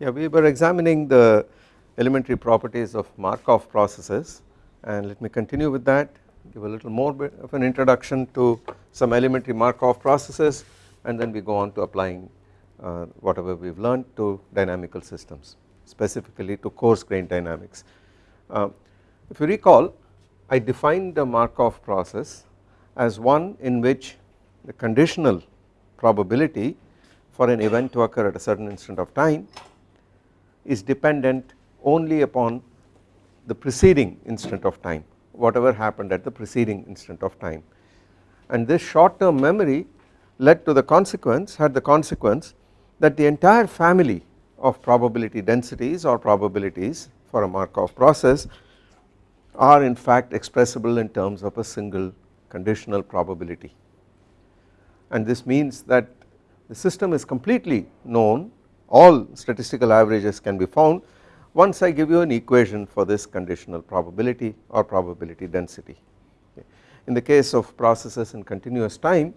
Yeah, we were examining the elementary properties of Markov processes and let me continue with that give a little more bit of an introduction to some elementary Markov processes and then we go on to applying uh, whatever we have learned to dynamical systems specifically to coarse grain dynamics. Uh, if you recall I defined the Markov process as one in which the conditional probability for an event to occur at a certain instant of time is dependent only upon the preceding instant of time whatever happened at the preceding instant of time. And this short term memory led to the consequence had the consequence that the entire family of probability densities or probabilities for a Markov process are in fact expressible in terms of a single conditional probability. And this means that the system is completely known all statistical averages can be found once I give you an equation for this conditional probability or probability density. In the case of processes in continuous time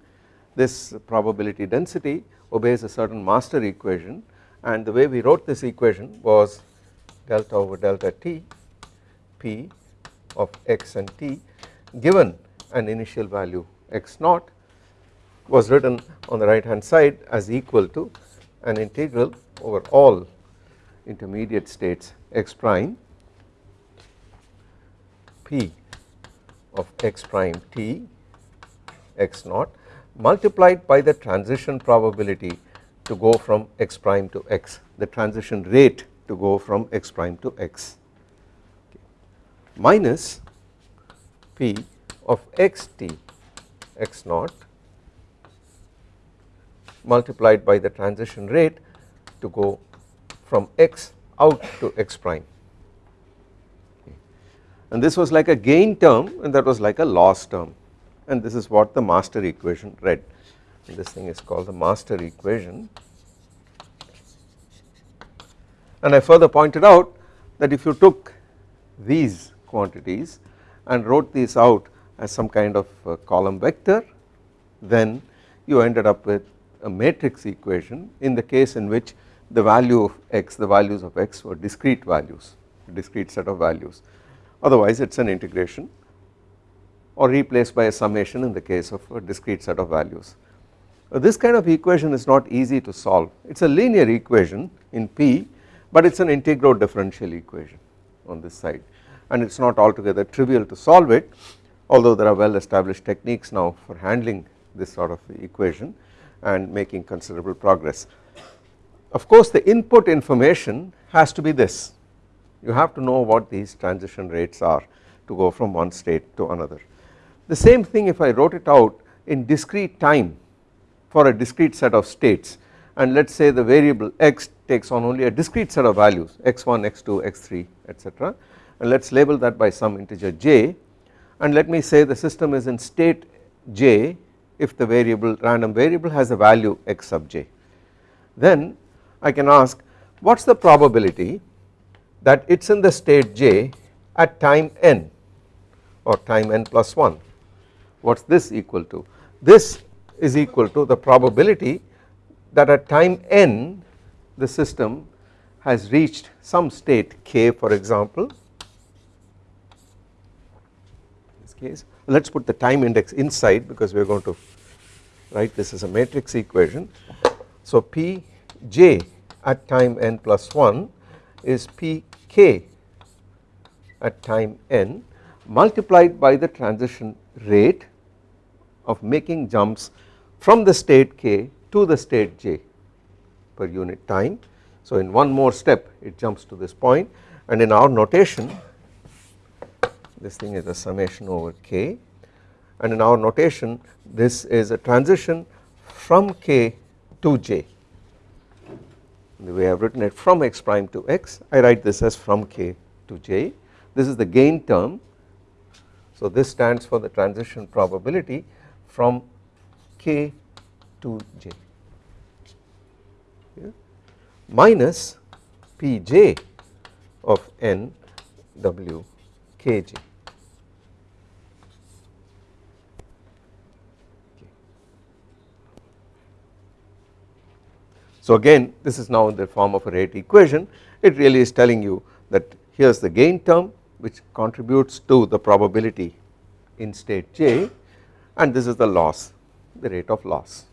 this probability density obeys a certain master equation and the way we wrote this equation was delta over delta t p of x and t given an initial value x naught was written on the right hand side as equal to an integral over all intermediate states x prime p of x prime t x naught multiplied by the transition probability to go from x prime to x the transition rate to go from x prime to x minus p of x t x naught multiplied by the transition rate to go from x out to x prime. And this was like a gain term and that was like a loss term. And this is what the master equation read. And this thing is called the master equation. And I further pointed out that if you took these quantities and wrote these out as some kind of column vector then you ended up with a matrix equation in the case in which the value of x the values of x were discrete values discrete set of values otherwise it is an integration or replaced by a summation in the case of a discrete set of values. Uh, this kind of equation is not easy to solve it is a linear equation in P but it is an integral differential equation on this side and it is not altogether trivial to solve it although there are well established techniques now for handling this sort of equation and making considerable progress. Of course the input information has to be this. You have to know what these transition rates are to go from one state to another. The same thing if I wrote it out in discrete time for a discrete set of states. And let us say the variable x takes on only a discrete set of values x1, x2, x3 etc and let us label that by some integer j. And let me say the system is in state j if the variable random variable has a value x sub j. Then I can ask what is the probability that it is in the state j at time n or time n plus 1 what is this equal to? This is equal to the probability that at time n the system has reached some state k for example. In this case let us put the time index inside because we are going to write this as a matrix equation. So p j at time n plus 1 is p k at time n multiplied by the transition rate of making jumps from the state k to the state j per unit time. So in one more step it jumps to this point and in our notation this thing is a summation over k and in our notation this is a transition from k to j the way I have written it from x prime to x. I write this as from k to j. This is the gain term. So this stands for the transition probability from k to j. Minus pj of n w kj. So again this is now in the form of a rate equation. It really is telling you that here is the gain term which contributes to the probability in state J and this is the loss the rate of loss.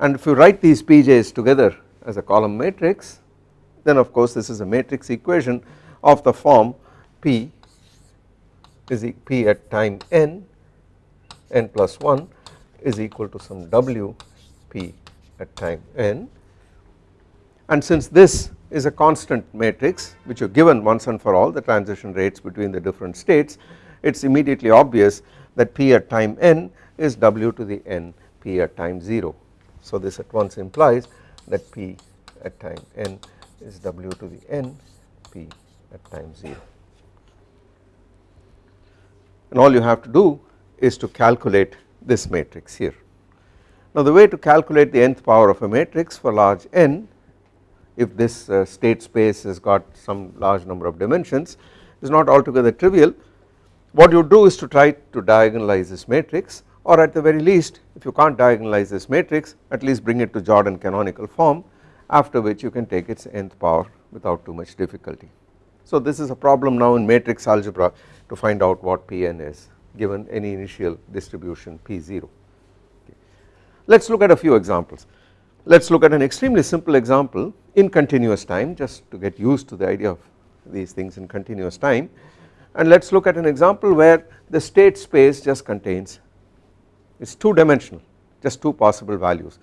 And if you write these pj's together as a column matrix then of course this is a matrix equation of the form p is p at time n n plus 1 is equal to some w p at time n. And since this is a constant matrix which you given once and for all the transition rates between the different states it is immediately obvious that p at time n is w to the n p at time 0 so this at once implies that P at time n is W to the n P at time 0 and all you have to do is to calculate this matrix here. Now the way to calculate the nth power of a matrix for large n if this uh, state space has got some large number of dimensions is not altogether trivial what you do is to try to diagonalize this matrix or at the very least if you can't diagonalize this matrix at least bring it to Jordan canonical form after which you can take its nth power without too much difficulty. So this is a problem now in matrix algebra to find out what Pn is given any initial distribution P0. Let us look at a few examples. Let us look at an extremely simple example in continuous time just to get used to the idea of these things in continuous time and let us look at an example where the state space just contains it is 2 dimensional just 2 possible values.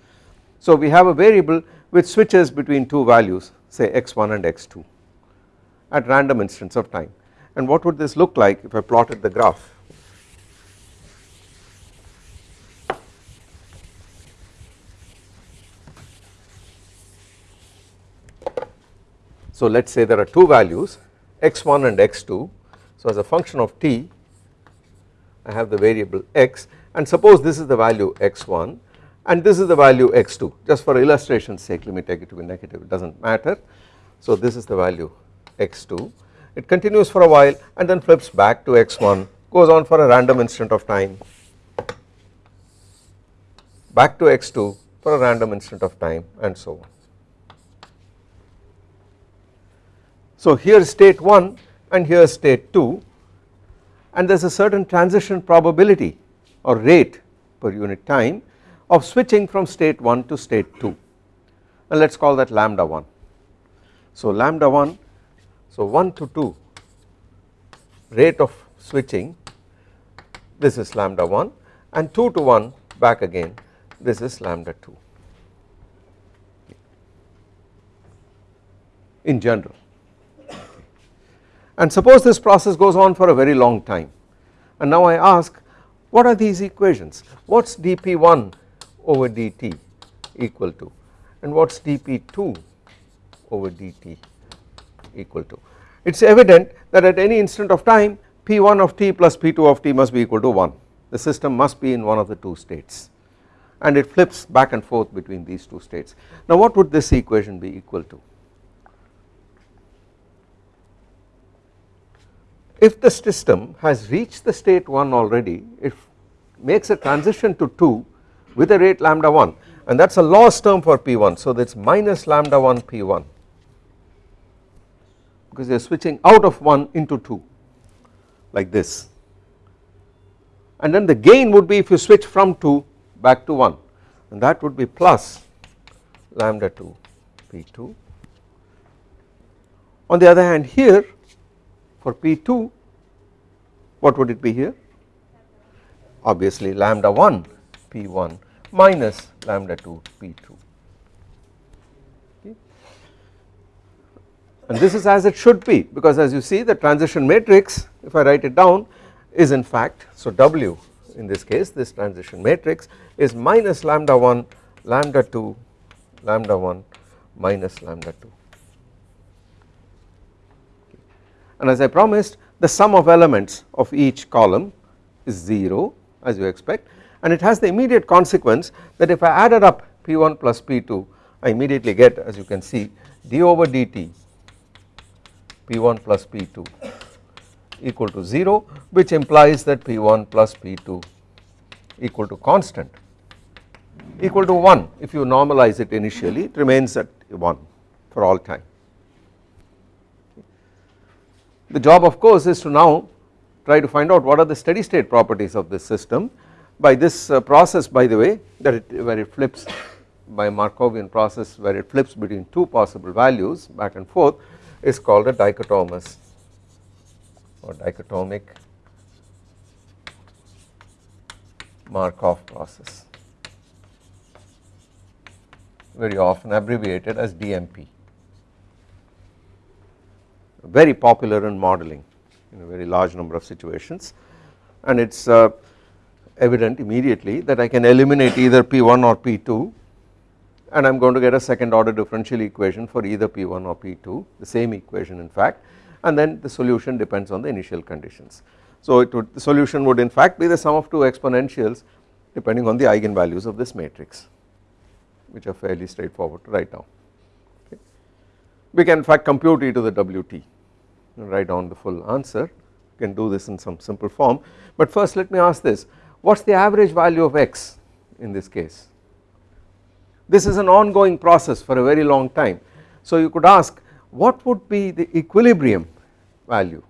So we have a variable which switches between 2 values say x1 and x2 at random instants of time and what would this look like if I plotted the graph. So let us say there are 2 values x1 and x2 so as a function of t I have the variable x. And suppose this is the value x1 and this is the value x2 just for illustration's sake let me take it to be negative. It does not matter. So this is the value x2 it continues for a while and then flips back to x1 goes on for a random instant of time. Back to x2 for a random instant of time and so on. So here is state 1 and here is state 2 and there is a certain transition probability or rate per unit time of switching from state 1 to state 2 and let us call that lambda 1. So lambda 1 so 1 to 2 rate of switching this is lambda 1 and 2 to 1 back again this is lambda 2 in general and suppose this process goes on for a very long time and now I ask what are these equations? What is dp1 over dt equal to and what is dp2 over dt equal to? It is evident that at any instant of time p1 of t plus p2 of t must be equal to 1 the system must be in one of the two states and it flips back and forth between these two states. Now what would this equation be equal to? If the system has reached the state 1 already it makes a transition to 2 with a rate lambda 1 and that is a loss term for P1 so that is minus lambda 1 P1 because they are switching out of 1 into 2 like this. And then the gain would be if you switch from 2 back to 1 and that would be plus lambda 2 P2 on the other hand here for P2 what would it be here? Obviously lambda 1 P1 minus lambda 2 P2 okay. and this is as it should be because as you see the transition matrix if I write it down is in fact so W in this case this transition matrix is minus lambda 1 lambda 2 lambda 1 minus lambda 2 and as I promised the sum of elements of each column is 0 as you expect and it has the immediate consequence that if I added up P1 plus P2 I immediately get as you can see d over dt P1 plus P2 equal to 0 which implies that P1 plus P2 equal to constant equal to 1 if you normalize it initially it remains at 1 for all time. The job of course is to now try to find out what are the steady state properties of this system. By this uh, process by the way that it where it flips by Markovian process where it flips between two possible values back and forth is called a dichotomous or dichotomic Markov process. Very often abbreviated as DMP very popular in modeling in a very large number of situations and it is uh, evident immediately that I can eliminate either P1 or P2 and I am going to get a second order differential equation for either P1 or P2 the same equation in fact and then the solution depends on the initial conditions. So it would the solution would in fact be the sum of two exponentials depending on the eigenvalues of this matrix which are fairly straightforward to write down. We can in fact compute e to the wt write down the full answer. You can do this in some simple form. But first let me ask this. What is the average value of x in this case? This is an ongoing process for a very long time. So you could ask what would be the equilibrium value?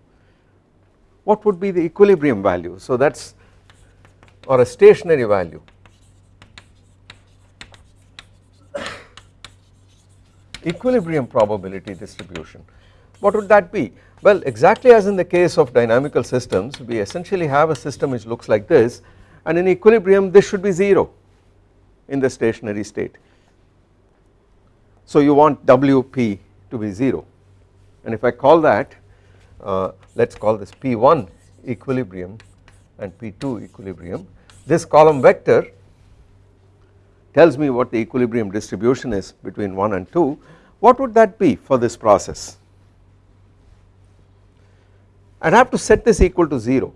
What would be the equilibrium value? So that is or a stationary value equilibrium probability distribution. What would that be? Well exactly as in the case of dynamical systems we essentially have a system which looks like this and in equilibrium this should be 0 in the stationary state. So you want Wp to be 0 and if I call that uh, let us call this P1 equilibrium and P2 equilibrium. This column vector tells me what the equilibrium distribution is between 1 and 2 what would that be for this process? I would have to set this equal to 0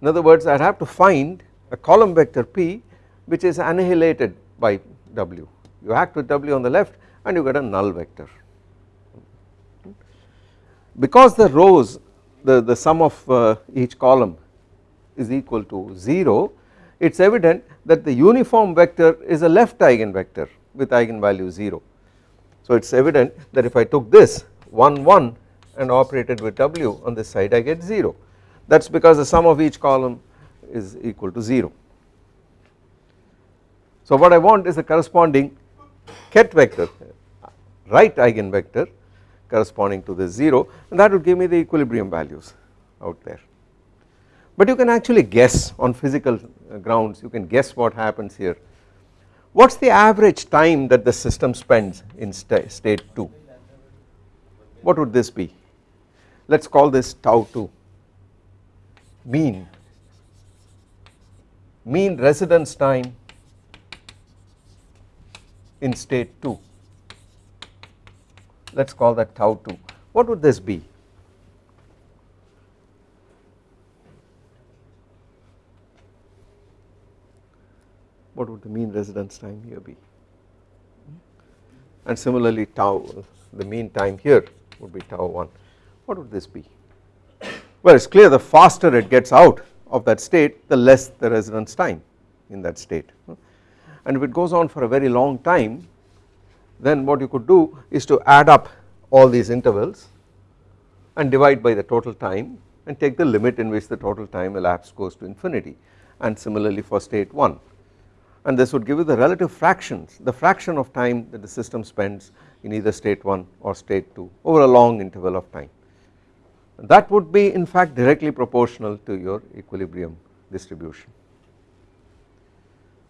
in other words I would have to find a column vector P which is annihilated by W. You act with W on the left and you get a null vector. Because the rows the, the sum of uh, each column is equal to 0 it is evident that the uniform vector is a left eigenvector with eigenvalue 0. So it is evident that if I took this 1 1 and operated with W on this side I get 0 that is because the sum of each column is equal to 0. So what I want is the corresponding ket vector right eigenvector corresponding to this 0 and that would give me the equilibrium values out there. But you can actually guess on physical uh, grounds you can guess what happens here. What is the average time that the system spends in st state 2? What would this be? let us call this tau 2 mean mean residence time in state 2 let us call that tau 2 what would this be what would the mean residence time here be? And similarly tau the mean time here would be tau 1 what would this be? Well it is clear the faster it gets out of that state the less the residence time in that state. And if it goes on for a very long time then what you could do is to add up all these intervals and divide by the total time and take the limit in which the total time elapsed goes to infinity and similarly for state 1 and this would give you the relative fractions the fraction of time that the system spends in either state 1 or state 2 over a long interval of time that would be in fact directly proportional to your equilibrium distribution.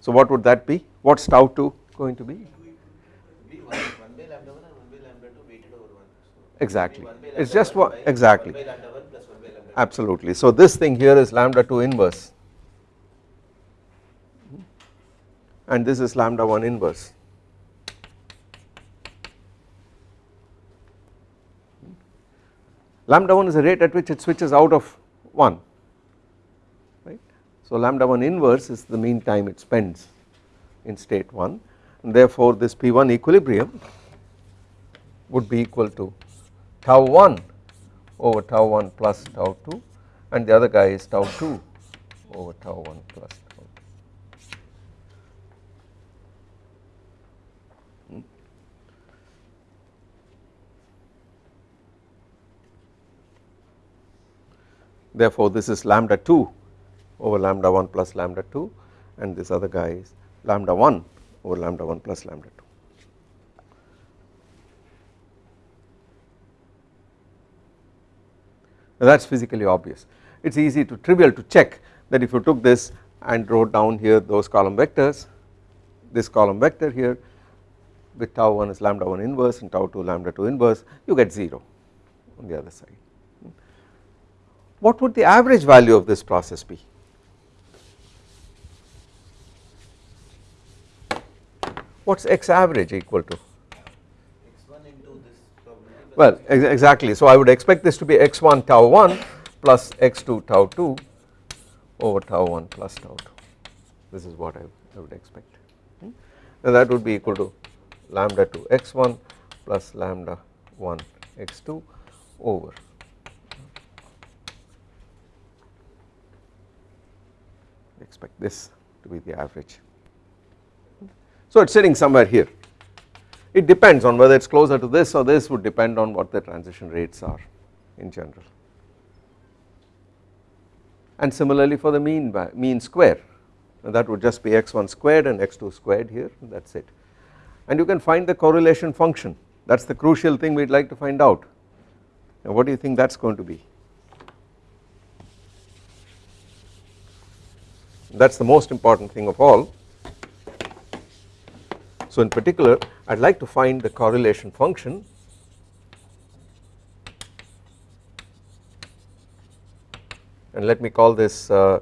So what would that be? What is tau 2 going to be? Exactly, it is just what exactly absolutely. So this thing here is lambda 2 inverse and this is lambda 1 inverse lambda 1 is the rate at which it switches out of 1 right. So lambda 1 inverse is the mean time it spends in state 1 and therefore this P1 equilibrium would be equal to tau 1 over tau 1 plus tau 2 and the other guy is tau 2 over tau 1 plus tau 2. Therefore this is lambda 2 over lambda 1 plus lambda 2 and this other guy is lambda 1 over lambda 1 plus lambda 2. Now that is physically obvious it is easy to trivial to check that if you took this and wrote down here those column vectors this column vector here with tau 1 is lambda 1 inverse and tau 2 lambda 2 inverse you get 0 on the other side. What would the average value of this process be? What is x average equal to? X1 into this tau. Well ex exactly so I would expect this to be x1 tau 1 plus x2 tau 2 over tau 1 plus tau 2 this is what I, I would expect hmm? now that would be equal to lambda 2 x1 plus lambda 1 x2 over expect this to be the average. So it is sitting somewhere here. It depends on whether it is closer to this or this would depend on what the transition rates are in general. And similarly for the mean mean square that would just be x1 squared and x2 squared here that is it. And you can find the correlation function. That is the crucial thing we would like to find out. Now what do you think that is going to be that is the most important thing of all. So in particular I would like to find the correlation function and let me call this uh,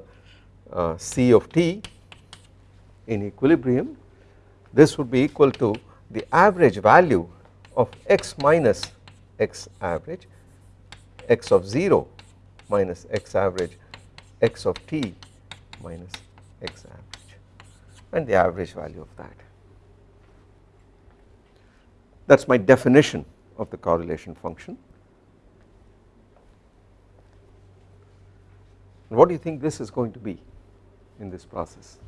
uh, C of t in equilibrium. This would be equal to the average value of x minus x average x of 0 minus x average x of t minus x average and the average value of that. That is my definition of the correlation function. What do you think this is going to be in this process?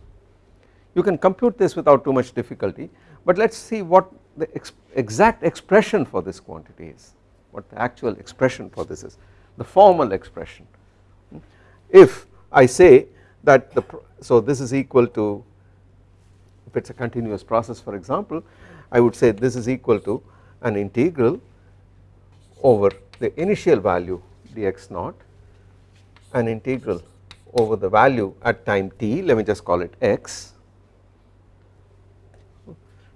You can compute this without too much difficulty but let us see what the ex exact expression for this quantity is, what the actual expression for this is, the formal expression. If I say that the, so this is equal to, if it is a continuous process for example, I would say this is equal to an integral over the initial value dx naught, an integral over the value at time t, let me just call it x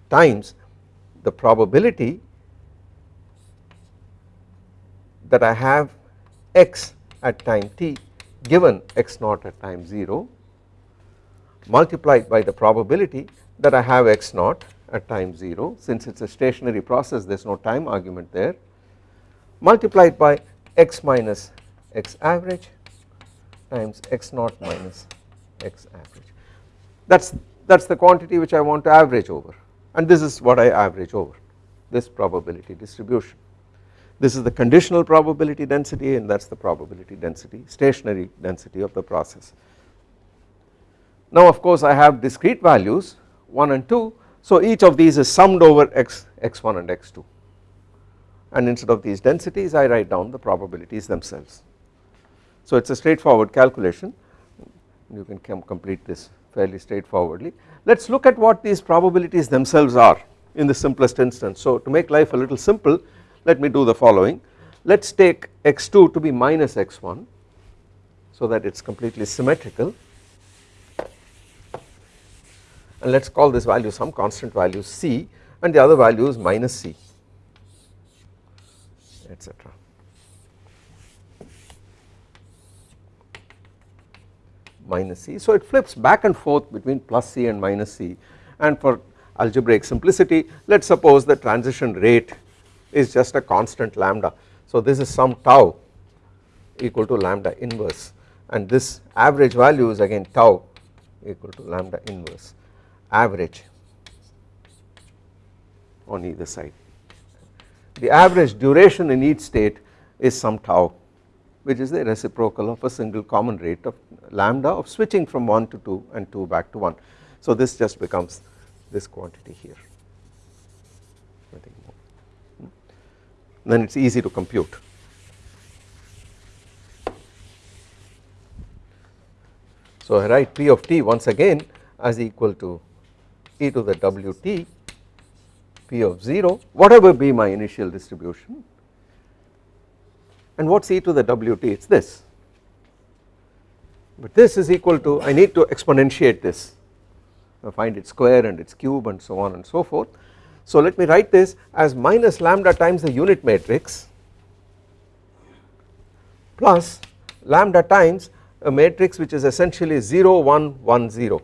times the probability that I have x at time t given x naught at time 0 multiplied by the probability that I have x naught at time 0 since it is a stationary process there is no time argument there multiplied by x minus x average times x naught minus x average that is that is the quantity which I want to average over and this is what I average over this probability distribution. This is the conditional probability density and that is the probability density stationary density of the process. Now of course I have discrete values 1 and 2 so each of these is summed over x x1 and x2 and instead of these densities I write down the probabilities themselves. So it is a straightforward calculation you can complete this fairly straightforwardly. Let us look at what these probabilities themselves are in the simplest instance. So to make life a little simple let me do the following let us take x2 to be minus x1 so that it is completely symmetrical and let us call this value some constant value c and the other value is minus c etc. minus c. So it flips back and forth between plus c and minus c and for algebraic simplicity let us suppose the transition rate is just a constant lambda. So this is some tau equal to lambda inverse and this average value is again tau equal to lambda inverse average on either side. The average duration in each state is some tau which is the reciprocal of a single common rate of lambda of switching from 1 to 2 and 2 back to 1. So this just becomes this quantity here hmm. then it is easy to compute. So I write P of t once again as equal to e to the wt P of 0 whatever be my initial distribution. And what is e to the wt it is this. But this is equal to I need to exponentiate this. I find its square and its cube and so on and so forth. So let me write this as minus lambda times the unit matrix plus lambda times a matrix which is essentially 0 1 1 0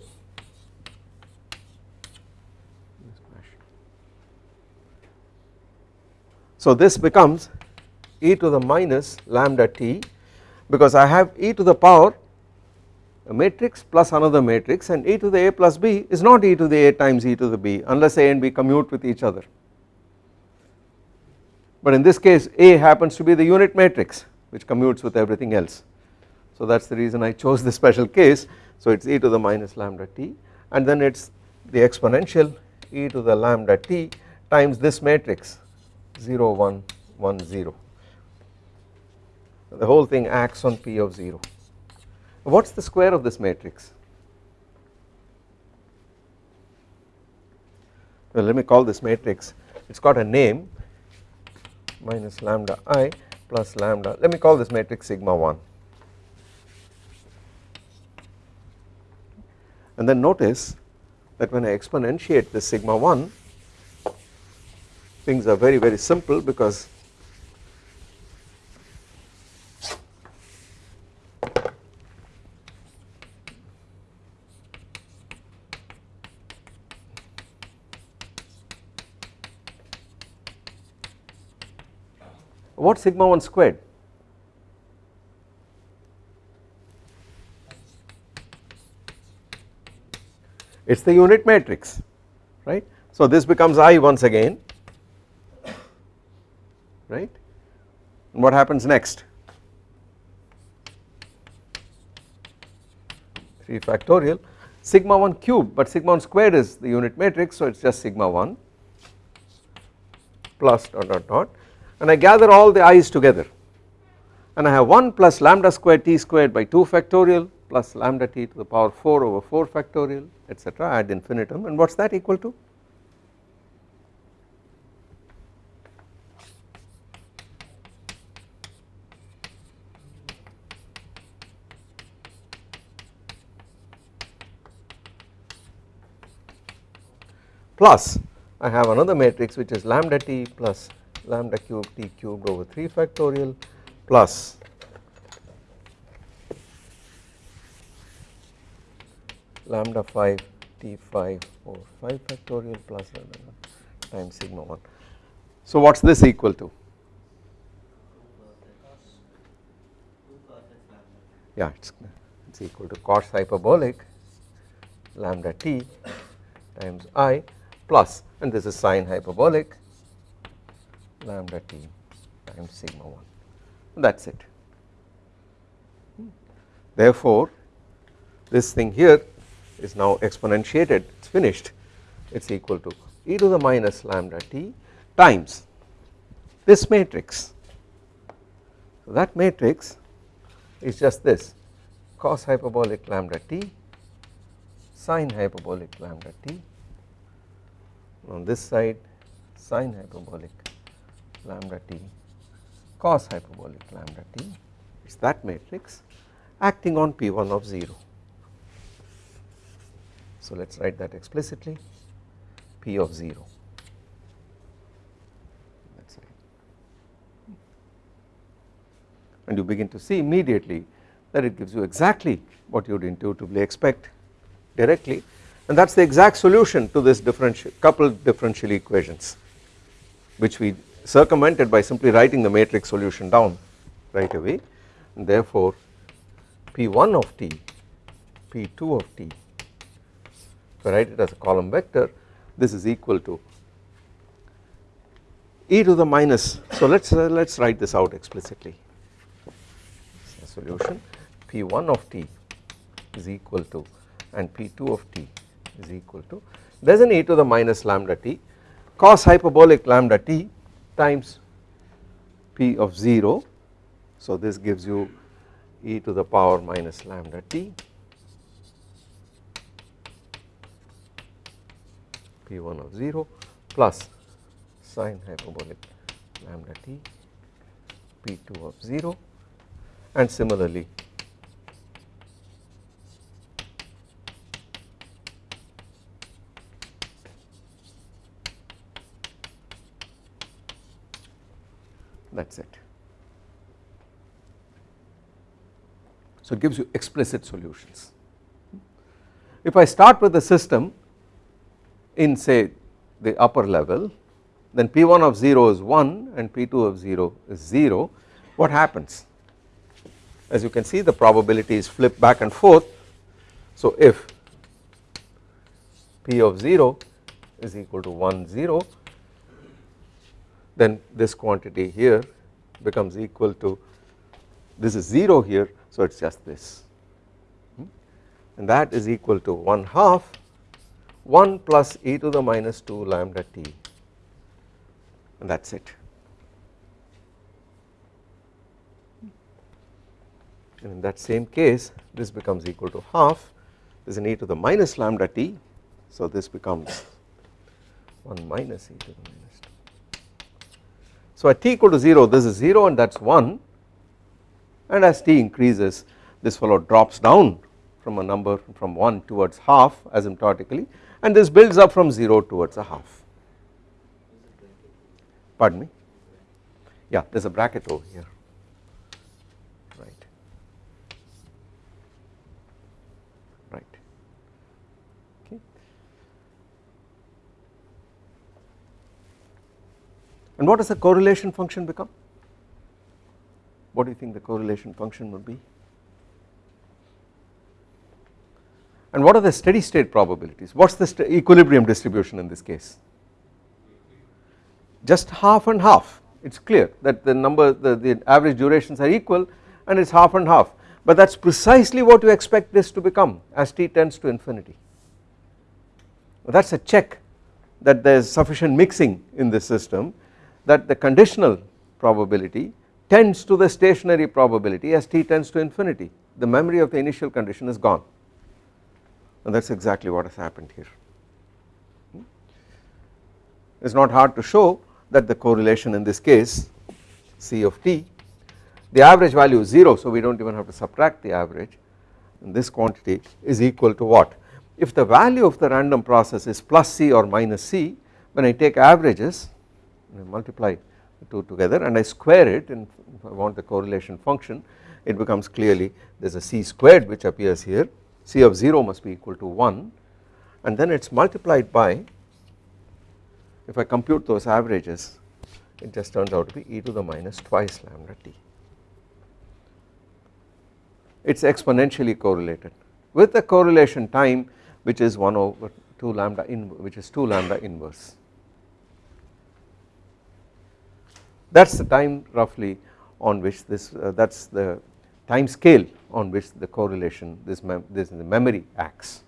So this becomes e to the minus lambda t because I have e to the power a matrix plus another matrix and e to the a plus b is not e to the a times e to the b unless a and b commute with each other. But in this case a happens to be the unit matrix which commutes with everything else. So that is the reason I chose this special case so it is e to the minus lambda t and then it is the exponential e to the lambda t times this matrix 0 1 1 0 the whole thing acts on p of 0 what is the square of this matrix? Well let me call this matrix. It has got a name minus lambda i plus lambda. Let me call this matrix sigma 1 and then notice that when I exponentiate this sigma 1 things are very very simple because what sigma 1 squared? It is the unit matrix right. So this becomes I once again right? What happens next? 3 factorial. Sigma 1 cube but sigma 1 squared is the unit matrix so it is just sigma 1 plus dot dot dot. And I gather all the i's together. And I have 1 plus lambda square t squared by 2 factorial plus lambda t to the power 4 over 4 factorial etc ad infinitum. And what is that equal to? Plus I have another matrix which is lambda t plus lambda cube t cubed over 3 factorial plus lambda 5 t5 over 5 factorial plus lambda times sigma 1. So what is this equal to? Yeah, it's, it's equal to cos hyperbolic lambda t times i plus and this is sine hyperbolic lambda t times sigma 1 that is it. Therefore, this thing here is now exponentiated it is finished it is equal to e to the minus lambda t times this matrix. So that matrix is just this cos hyperbolic lambda t sine hyperbolic lambda t on this side sine hyperbolic lambda t cos hyperbolic lambda t. Is that matrix acting on P1 of 0. So let us write that explicitly P of 0 that is right and you begin to see immediately that it gives you exactly what you would intuitively expect directly and that is the exact solution to this differential coupled differential equations which we circumvented by simply writing the matrix solution down right away. And therefore P1 of t, P2 of t if I write it as a column vector this is equal to e to the minus. So let us uh, let us write this out explicitly. Solution P1 of t is equal to and P2 of t is equal to there is an e to the minus lambda t cos hyperbolic lambda t times p of 0. So this gives you e to the power minus lambda t p1 of 0 plus sine hyperbolic lambda t p2 of 0 and similarly that is it. So it gives you explicit solutions. If I start with the system in say the upper level then P1 of 0 is 1 and P2 of 0 is 0 what happens as you can see the probabilities flip back and forth so if P of 0 is equal to 1 0 then this quantity here becomes equal to this is 0 here so it is just this hmm? and that is equal to 1 half 1 plus e to the minus 2 lambda t and that is it. And in that same case this becomes equal to half this is an e to the minus lambda t so this becomes 1 minus e to the minus 2. So at t equal to 0 this is 0 and that is 1 and as t increases this fellow drops down from a number from 1 towards half asymptotically and this builds up from 0 towards a half. Pardon me? Yeah there is a bracket over here right right okay and what does the correlation function become? What do you think the correlation function would be? And what are the steady state probabilities? What is the equilibrium distribution in this case? Just half and half. It is clear that the number the, the average durations are equal and it is half and half. But that is precisely what you expect this to become as t tends to infinity. That is a check that there is sufficient mixing in this system that the conditional probability tends to the stationary probability as t tends to infinity. The memory of the initial condition is gone. And that is exactly what has happened here. Hmm? It is not hard to show that the correlation in this case C of t the average value is 0 so we do not even have to subtract the average. This quantity is equal to what? If the value of the random process is plus C or minus C when I take averages multiply the two together and I square it and if I want the correlation function it becomes clearly there is a C squared which appears here C of 0 must be equal to 1 and then it is multiplied by if I compute those averages it just turns out to be e to the minus twice lambda t. It is exponentially correlated with the correlation time which is 1 over 2 lambda in which is 2 lambda inverse. That is the time roughly on which this uh, that is the time scale on which the correlation this, mem this the memory acts.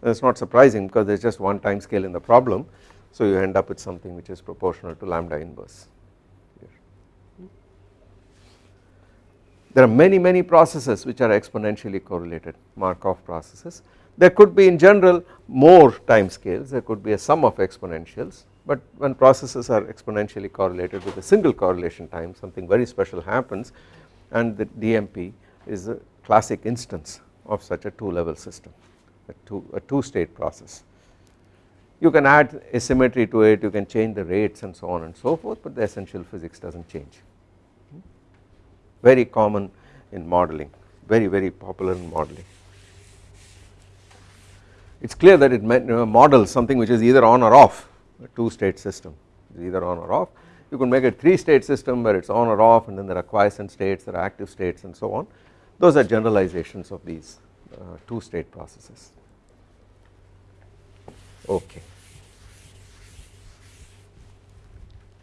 That is not surprising because there is just one time scale in the problem so you end up with something which is proportional to lambda inverse. There are many many processes which are exponentially correlated Markov processes. There could be in general more time scales there could be a sum of exponentials but when processes are exponentially correlated with a single correlation time something very special happens and the DMP is a classic instance of such a two level system a two, a two state process. You can add a symmetry to it you can change the rates and so on and so forth but the essential physics does not change. Very common in modeling very very popular in modeling. It is clear that it models something which is either on or off a two state system either on or off. You can make a three state system where it is on or off and then there are quiescent states there are active states and so on. Those are generalizations of these uh, two state processes. Okay.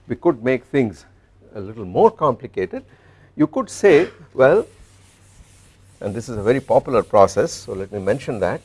We could make things a little more complicated. You could say well and this is a very popular process so let me mention that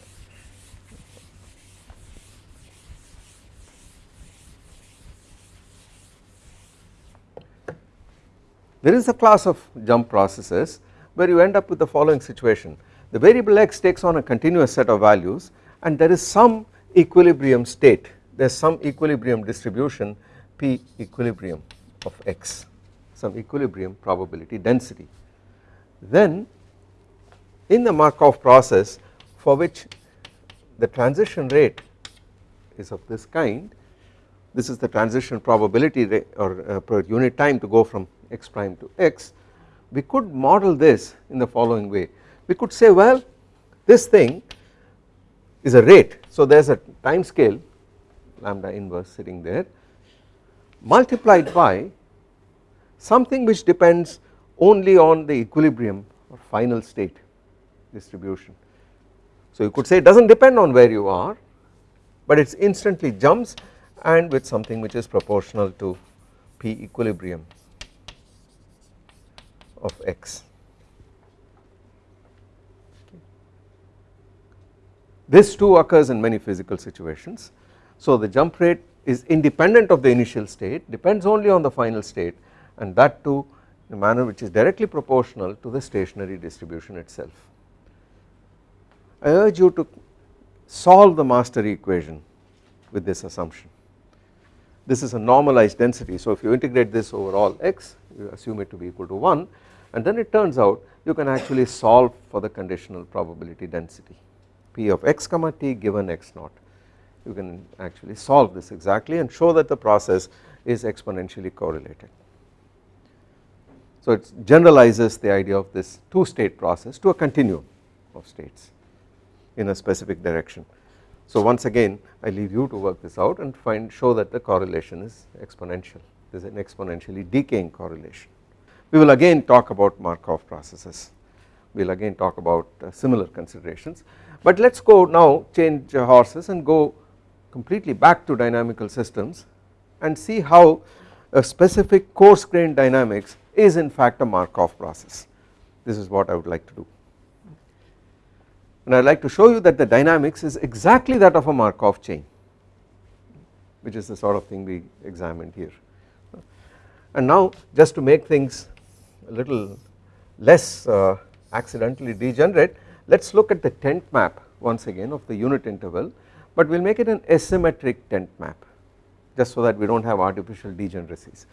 there is a class of jump processes where you end up with the following situation. The variable x takes on a continuous set of values and there is some equilibrium state. There is some equilibrium distribution P equilibrium of x. Some equilibrium probability density. Then in the Markov process for which the transition rate is of this kind this is the transition probability or uh, per unit time to go from x prime to x we could model this in the following way. We could say well this thing is a rate. So there is a time scale lambda inverse sitting there multiplied by something which depends only on the equilibrium or final state distribution. So you could say it does not depend on where you are but it instantly jumps and with something which is proportional to P equilibrium of x. This too occurs in many physical situations. So the jump rate is independent of the initial state depends only on the final state and that too in a manner which is directly proportional to the stationary distribution itself. I urge you to solve the master equation with this assumption. This is a normalized density so if you integrate this over all x you assume it to be equal to 1 and then it turns out you can actually solve for the conditional probability density p of x comma t given x naught you can actually solve this exactly and show that the process is exponentially correlated. So it generalizes the idea of this two state process to a continuum of states in a specific direction. So once again I leave you to work this out and find show that the correlation is exponential there is an exponentially decaying correlation. We will again talk about Markov processes. We will again talk about uh, similar considerations. But let us go now change horses and go completely back to dynamical systems and see how a specific coarse grained dynamics is in fact a Markov process. This is what I would like to do. And I would like to show you that the dynamics is exactly that of a Markov chain which is the sort of thing we examined here. And now just to make things a little less uh, accidentally degenerate let us look at the tent map once again of the unit interval but we will make it an asymmetric tent map just so that we do not have artificial degeneracies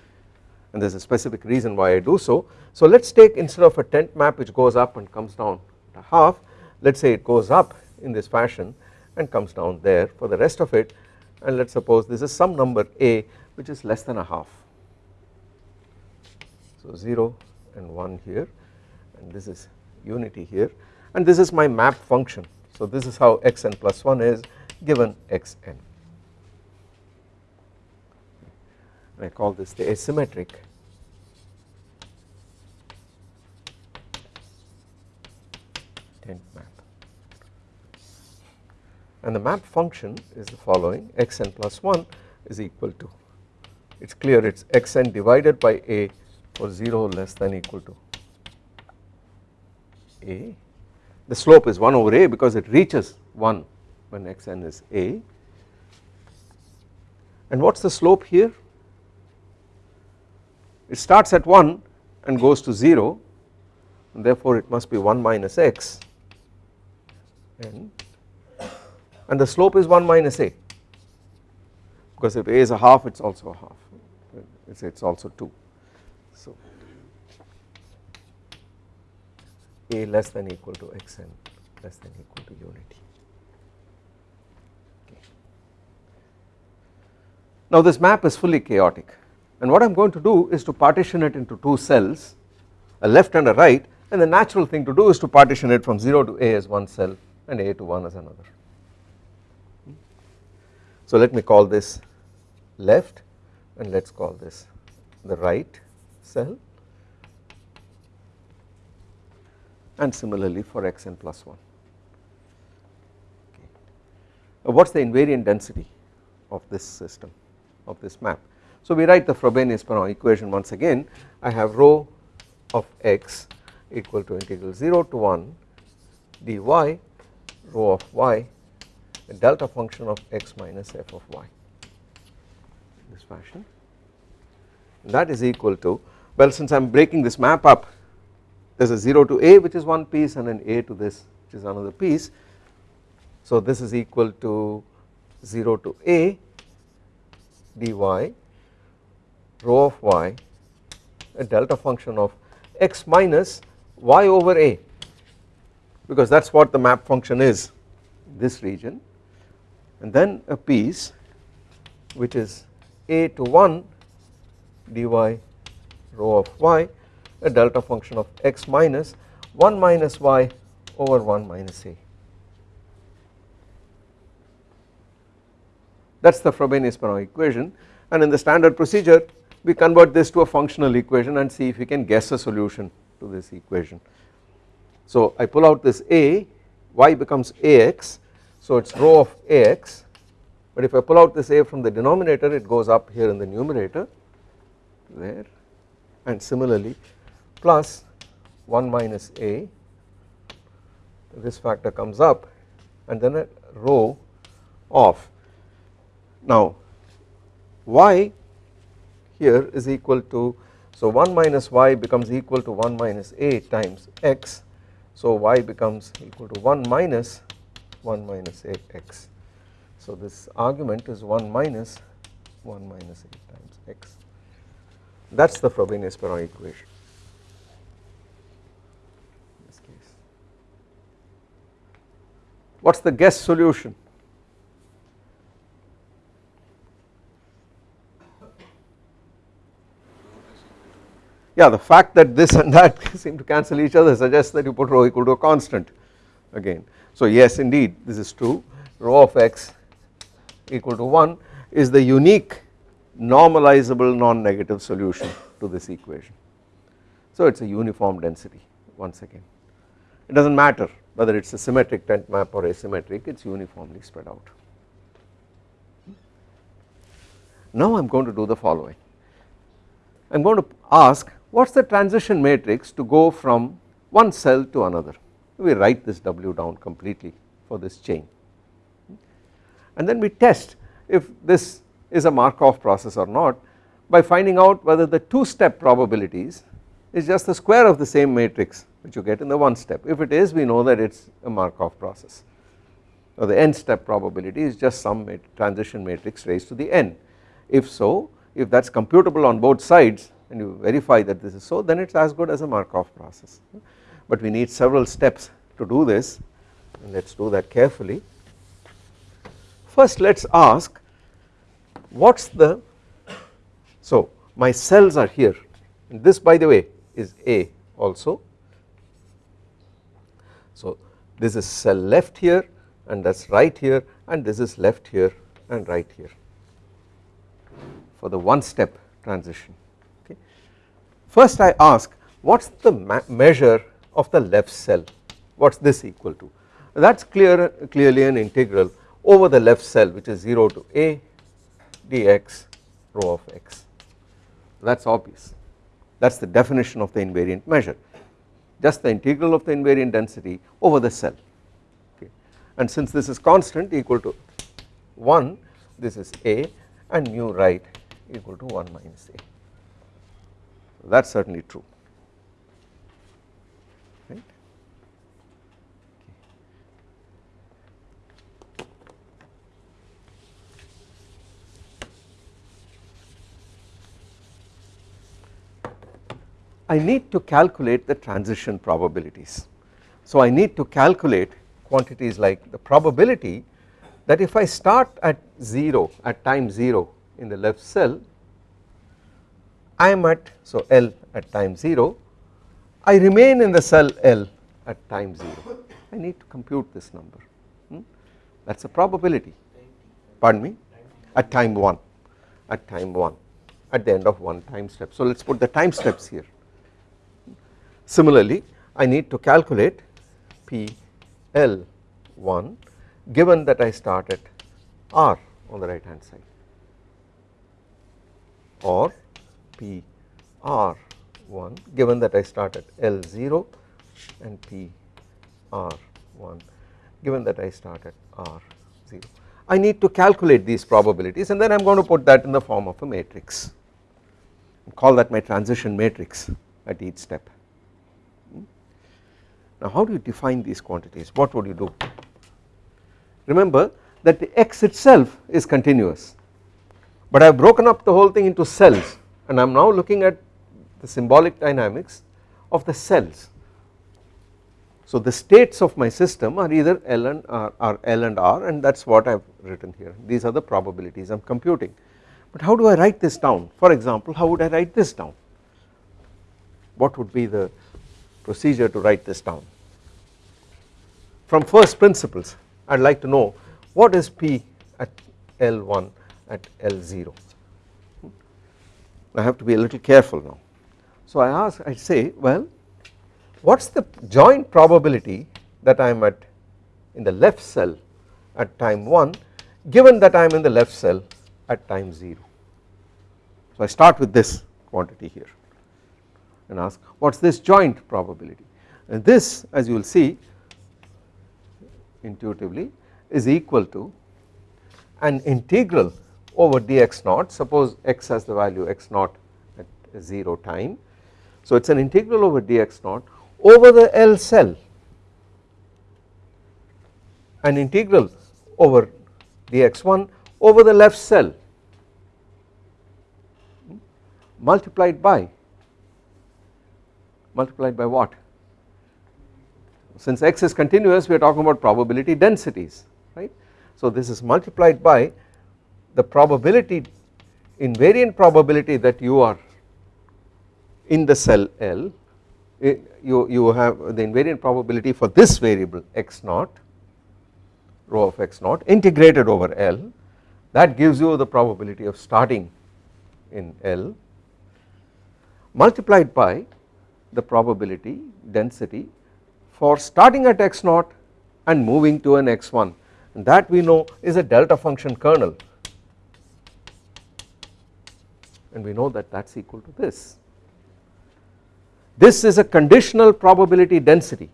and there is a specific reason why I do so. So let us take instead of a tent map which goes up and comes down to half let us say it goes up in this fashion and comes down there for the rest of it and let us suppose this is some number a which is less than a half. So 0 and 1 here and this is unity here and this is my map function. So this is how xn plus 1 is given xn. I call this the asymmetric tent map and the map function is the following xn plus 1 is equal to it is clear it is xn divided by a for 0 less than equal to a. The slope is 1 over a because it reaches 1 when xn is a. And what is the slope here? It starts at 1 and goes to 0 and therefore it must be 1 minus x and, and the slope is 1 minus a. Because if a is a half it is also a half. It is also 2 so a less than equal to xn less than equal to unity. Okay. Now this map is fully chaotic and what I am going to do is to partition it into two cells a left and a right and the natural thing to do is to partition it from 0 to a as one cell and a to 1 as another. So let me call this left and let us call this the right cell and similarly for xn plus 1. Okay. What is the invariant density of this system of this map? So we write the Frobenius-Perron equation once again I have rho of x equal to integral 0 to 1 dy rho of y a delta function of x minus f of y in this fashion that is equal to well since I am breaking this map up there is a 0 to a which is one piece and an a to this which is another piece. So this is equal to 0 to a dy rho of y a delta function of x minus y over a because that is what the map function is this region and then a piece which is a to 1 dy rho of y a delta function of x minus 1 minus y over 1 minus a. That is the Frobenius-Perron equation and in the standard procedure we convert this to a functional equation and see if we can guess a solution to this equation. So I pull out this a y becomes ax so it is rho of ax but if I pull out this a from the denominator it goes up here in the numerator there and similarly plus 1 minus a this factor comes up and then a rho of. Now y here is equal to so 1 minus y becomes equal to 1 minus a times x. So y becomes equal to 1 minus 1 minus a x. So this argument is 1 minus 1 minus minus a times x that is the Frobenius-Perron equation. What is the guess solution? Yeah the fact that this and that seem to cancel each other suggests that you put rho equal to a constant again. So yes indeed this is true rho of x equal to 1 is the unique normalizable non-negative solution to this equation. So it is a uniform density once again it does not matter whether it is a symmetric tent map or asymmetric it is uniformly spread out. Now I am going to do the following I am going to ask what is the transition matrix to go from one cell to another we write this W down completely for this chain and then we test if this is a Markov process or not by finding out whether the two step probabilities is just the square of the same matrix which you get in the one step. If it is we know that it is a Markov process. Or the n step probability is just some transition matrix raised to the n. If so if that is computable on both sides and you verify that this is so then it is as good as a Markov process. But we need several steps to do this. And let us do that carefully. First let us ask what is the, so my cells are here and this by the way is A also. So this is cell left here and that is right here and this is left here and right here for the one step transition okay. First I ask what is the measure of the left cell what is this equal to that is clear clearly an integral over the left cell which is 0 to a dx rho of x. That is obvious. That is the definition of the invariant measure. Just the integral of the invariant density over the cell. Okay. And since this is constant equal to 1 this is a and mu right equal to 1 minus a. That is certainly true I need to calculate the transition probabilities. So I need to calculate quantities like the probability that if I start at 0 at time 0 in the left cell I am at so L at time 0 I remain in the cell L at time 0 I need to compute this number. Hmm? that is a probability. Pardon me? At time 1 at time 1 at the end of one time step. So let us put the time steps here Similarly I need to calculate PL1 given that I start at R on the right hand side or PR1 given that I start at L0 and PR1 given that I start at R0. I need to calculate these probabilities and then I am going to put that in the form of a matrix call that my transition matrix at each step. Now how do you define these quantities? What would you do? Remember that the x itself is continuous. But I have broken up the whole thing into cells and I am now looking at the symbolic dynamics of the cells. So the states of my system are either L and R, L and R and that is what I have written here. These are the probabilities I am computing. But how do I write this down? For example how would I write this down? What would be the procedure to write this down from first principles I would like to know what is P at L1 at L0 I have to be a little careful now. So I ask I say well what is the joint probability that I am at in the left cell at time 1 given that I am in the left cell at time 0. So I start with this quantity here and ask what is this joint probability? And this as you will see intuitively is equal to an integral over dx naught. Suppose x has the value x naught at 0 time. So it is an integral over dx naught over the L cell. An integral over dx1 over the left cell. Multiplied by multiplied by what since x is continuous we are talking about probability densities right? So this is multiplied by the probability invariant probability that you are in the cell L you, you have the invariant probability for this variable x naught rho of x naught integrated over L. That gives you the probability of starting in L multiplied by the probability density for starting at x naught and moving to an x1 and that we know is a delta function kernel. And we know that that is equal to this. This is a conditional probability density.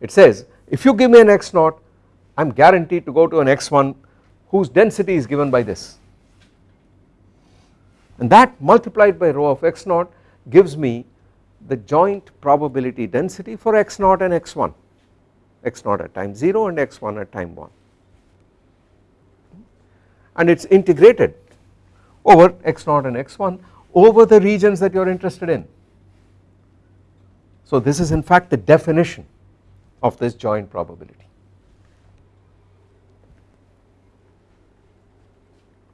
It says if you give me an x naught I am guaranteed to go to an x1 whose density is given by this. And that multiplied by rho of x naught gives me the joint probability density for x naught and x1 x naught at time 0 and x1 at time 1 and it is integrated over x naught and x1 over the regions that you are interested in. So this is in fact the definition of this joint probability.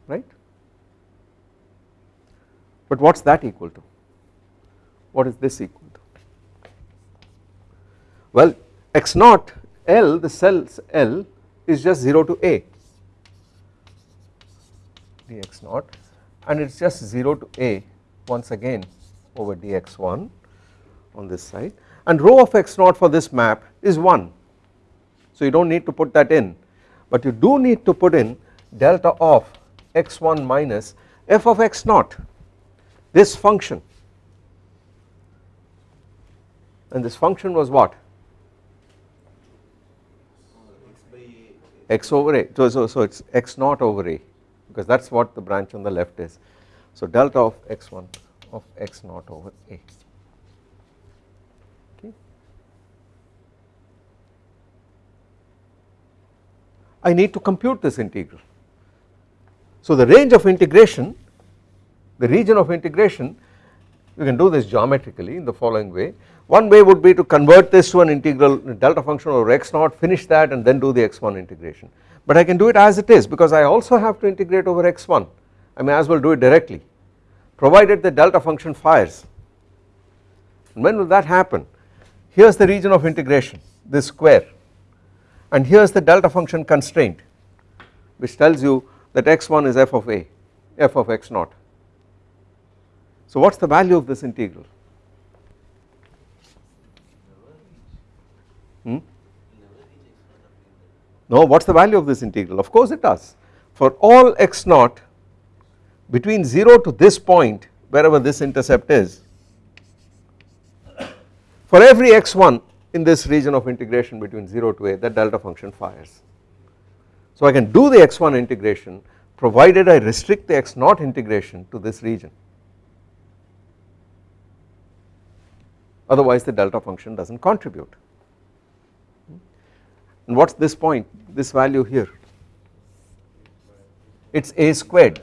Right? But what is that equal to what is this equal to? Well x naught L the cells L is just 0 to a. Dx naught. And it is just 0 to a once again over dx1 on this side. And rho of x naught for this map is 1 so you do not need to put that in. But you do need to put in delta of x1 minus f of x naught. This function and this function was what x over a so, so, so it is x naught over a because that is what the branch on the left is so delta of x1 of x naught over a. Okay. I need to compute this integral. So the range of integration, the region of integration, you can do this geometrically in the following way. One way would be to convert this to an integral delta function over x naught, finish that and then do the x1 integration. But I can do it as it is because I also have to integrate over x1 I may as well do it directly provided the delta function fires. And when will that happen? Here is the region of integration this square. And here is the delta function constraint which tells you that x1 is f of a f of x naught so what is the value of this integral hmm? no what is the value of this integral of course it does for all x naught between 0 to this point wherever this intercept is for every x1 in this region of integration between 0 to a that delta function fires. So I can do the x1 integration provided I restrict the x naught integration to this region otherwise the delta function does not contribute. And what is this point this value here? It is a squared.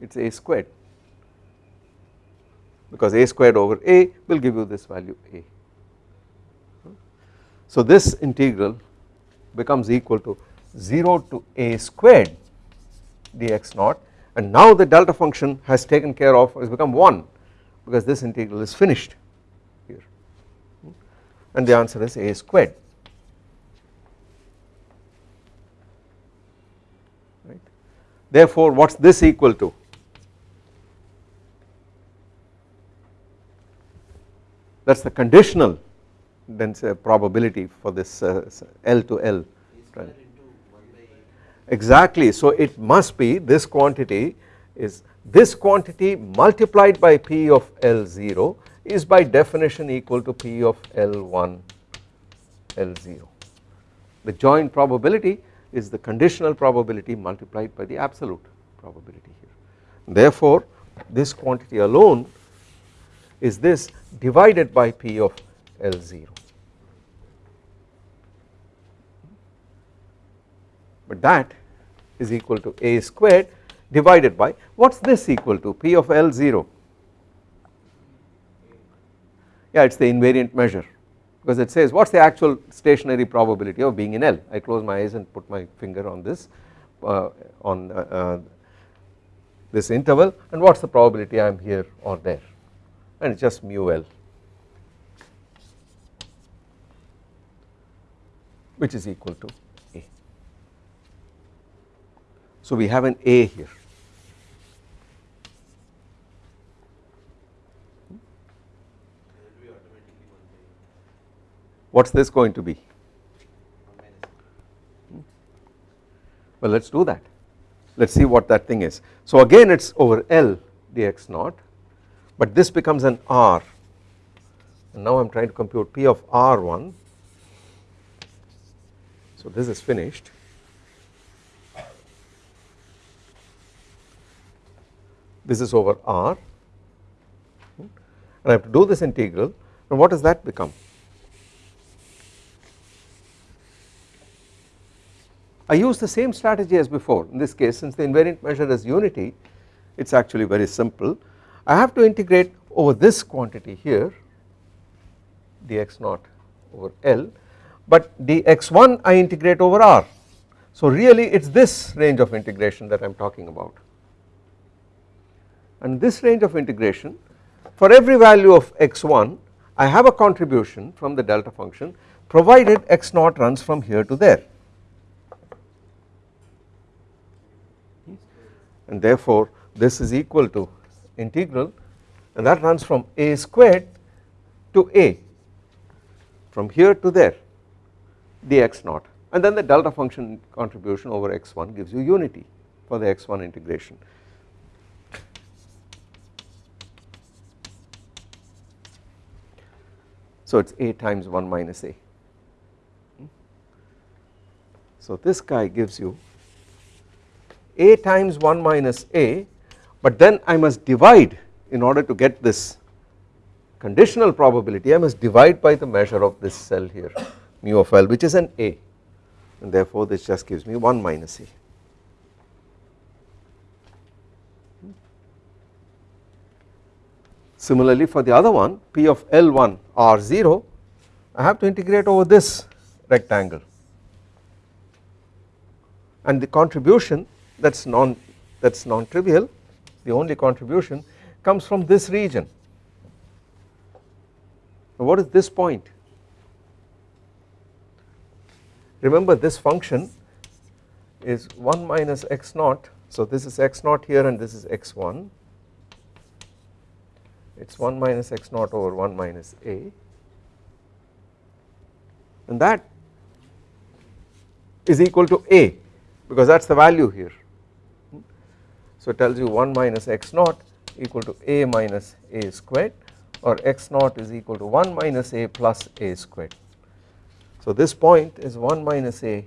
It is a squared. Because a squared over a will give you this value a. So this integral becomes equal to 0 to a squared dx naught. And now the delta function has taken care of has become 1 because this integral is finished here. And the answer is a squared. Right. Therefore what is this equal to? That is the conditional then probability for this uh, L to L. Exactly. So it must be this quantity is this quantity multiplied by P of L0 is by definition equal to P of L1 L0 the joint probability is the conditional probability multiplied by the absolute probability here. Therefore this quantity alone is this divided by P of L0 but that is equal to a squared divided by what is this equal to P of L0 yeah it is the invariant measure because it says what is the actual stationary probability of being in L I close my eyes and put my finger on this uh, on uh, uh, this interval and what is the probability I am here or there and it is just mu L which is equal to A. So we have an A here. What is this going to be? Well let us do that. Let us see what that thing is. So again it is over L dx naught but this becomes an R. And now I am trying to compute P of R1 so this is finished. This is over R. And I have to do this integral. And what does that become I use the same strategy as before. In this case since the invariant measure is unity it is actually very simple. I have to integrate over this quantity here dx naught over L but dx1 I integrate over R. So really it is this range of integration that I am talking about. And this range of integration for every value of x1 I have a contribution from the delta function provided x naught runs from here to there and therefore this is equal to integral and that runs from a squared to a from here to there dx naught and then the delta function contribution over x1 gives you unity for the x1 integration. So it is a times 1 minus a. Hmm? So this guy gives you a times 1 minus a but then I must divide in order to get this conditional probability. I must divide by the measure of this cell here mu of L which is an A. And therefore this just gives me 1 minus A. Similarly for the other one P of L1 R0 I have to integrate over this rectangle. And the contribution that is non that is non trivial the only contribution comes from this region. What is this point? Remember this function is 1 minus x naught. So this is x naught here and this is x1 it is 1 minus x naught over 1 minus a. And that is equal to a because that is the value here so it tells you 1 minus x naught equal to a minus a squared or x naught is equal to 1 minus a plus a squared so this point is 1 minus a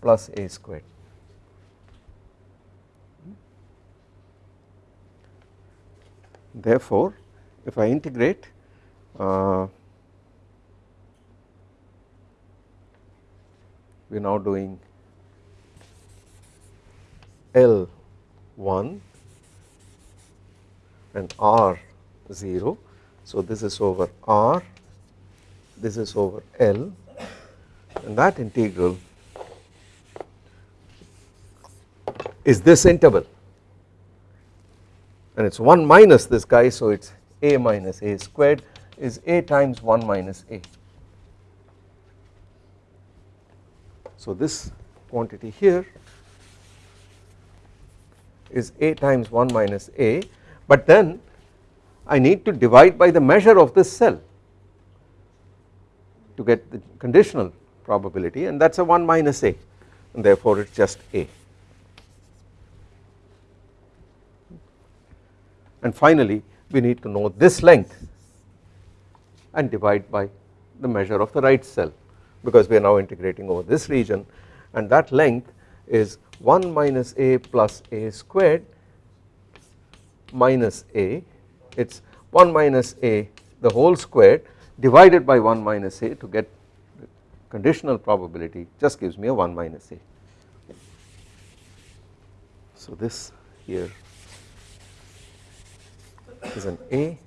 plus a squared. Therefore, if I integrate uh, we are now doing L1 and R0. So this is over R, this is over L and that integral is this interval and it is 1 minus this guy so it is a minus a squared is a times 1 minus a. So this quantity here is a times 1 minus a but then I need to divide by the measure of this cell to get the conditional probability and that is a 1 minus a and therefore it is just a. And finally we need to know this length and divide by the measure of the right cell because we are now integrating over this region and that length is 1 minus a plus a squared minus a it is 1 minus a the whole squared divided by 1 minus a to get conditional probability just gives me a 1 minus a. So this here is an a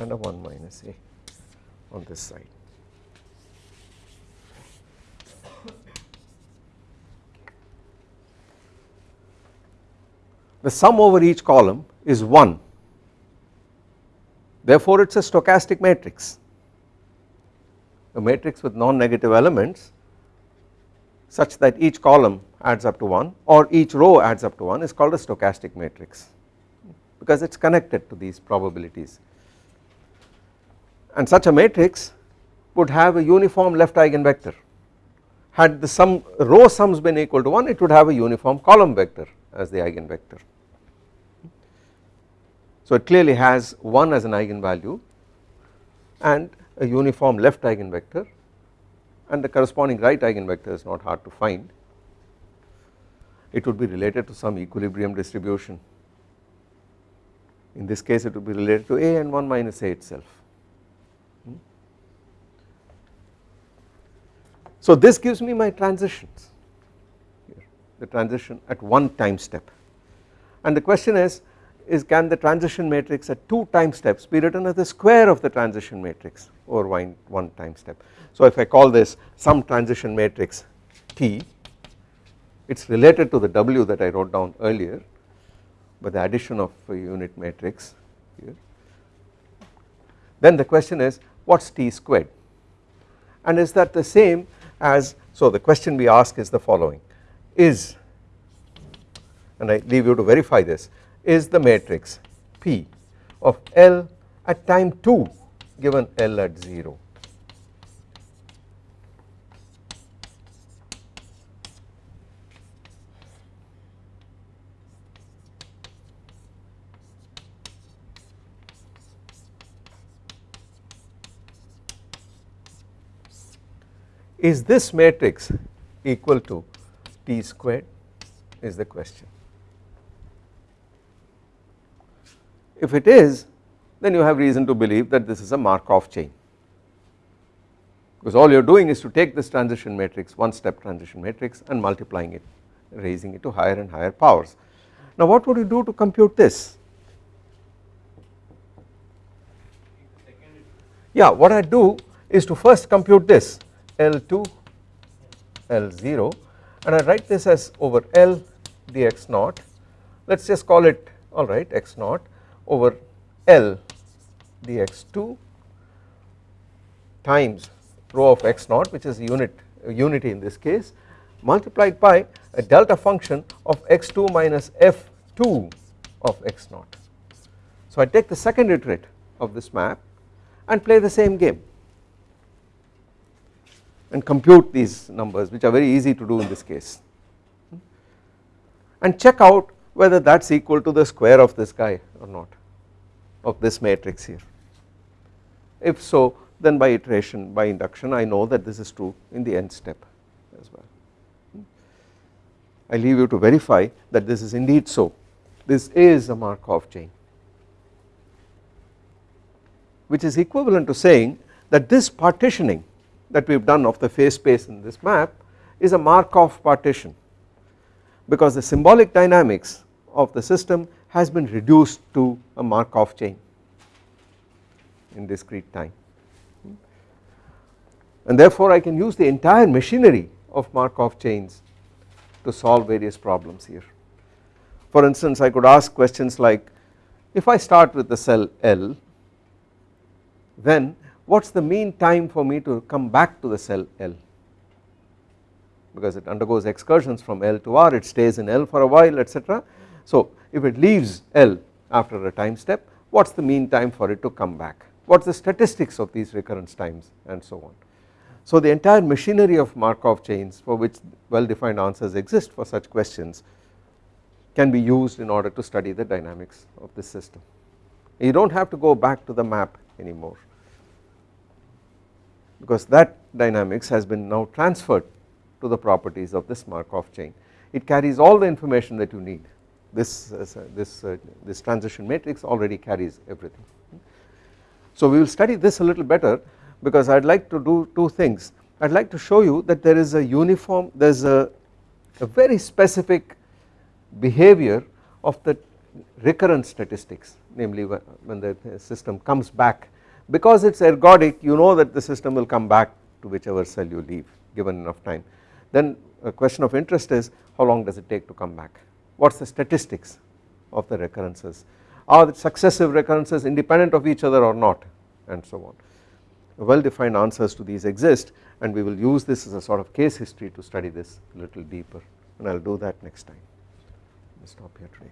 and a 1 minus a on this side. The sum over each column is 1 therefore it is a stochastic matrix. A matrix with non-negative elements such that each column adds up to 1 or each row adds up to 1 is called a stochastic matrix because it is connected to these probabilities. And such a matrix would have a uniform left eigenvector. Had the sum row sums been equal to 1 it would have a uniform column vector as the eigenvector. So it clearly has 1 as an eigenvalue and a uniform left eigenvector and the corresponding right eigenvector is not hard to find. It would be related to some equilibrium distribution. In this case it would be related to A and 1 minus A itself. Hmm? So this gives me my transitions the transition at one time step and the question is is can the transition matrix at two time steps be written as the square of the transition matrix over one, one time step. So if I call this some transition matrix T it is related to the W that I wrote down earlier by the addition of a unit matrix here. Then the question is what is T squared and is that the same as so the question we ask is the following is and I leave you to verify this is the matrix P of L at time 2 given L at 0. Is this matrix equal to T squared is the question. If it is then you have reason to believe that this is a Markov chain because all you are doing is to take this transition matrix one step transition matrix and multiplying it raising it to higher and higher powers. Now what would you do to compute this? Yeah what I do is to first compute this L2 L0 and I write this as over L dx naught let us just call it alright x naught over L dx2 times rho of x naught which is unit unity in this case multiplied by a delta function of x2 minus f2 of x naught. So I take the second iterate of this map and play the same game and compute these numbers which are very easy to do in this case and check out whether that is equal to the square of this guy or not of this matrix here. If so then by iteration by induction I know that this is true in the nth step as well. I leave you to verify that this is indeed so this is a Markov chain which is equivalent to saying that this partitioning that we have done of the phase space in this map is a Markov partition because the symbolic dynamics of the system has been reduced to a Markov chain in discrete time and therefore I can use the entire machinery of Markov chains to solve various problems here. For instance I could ask questions like if I start with the cell L then what is the mean time for me to come back to the cell L because it undergoes excursions from L to R it stays in L for a while etc. So if it leaves L after a time step what is the mean time for it to come back what is the statistics of these recurrence times and so on. So the entire machinery of Markov chains for which well defined answers exist for such questions can be used in order to study the dynamics of this system. You do not have to go back to the map anymore because that dynamics has been now transferred to the properties of this Markov chain. It carries all the information that you need this uh, this uh, this transition matrix already carries everything. So we will study this a little better because I would like to do two things I would like to show you that there is a uniform there is a, a very specific behavior of the recurrence statistics namely when the system comes back because it is ergodic you know that the system will come back to whichever cell you leave given enough time. Then a question of interest is how long does it take to come back what is the statistics of the recurrences are the successive recurrences independent of each other or not and so on. Well defined answers to these exist and we will use this as a sort of case history to study this a little deeper and I will do that next time. Let me stop here today.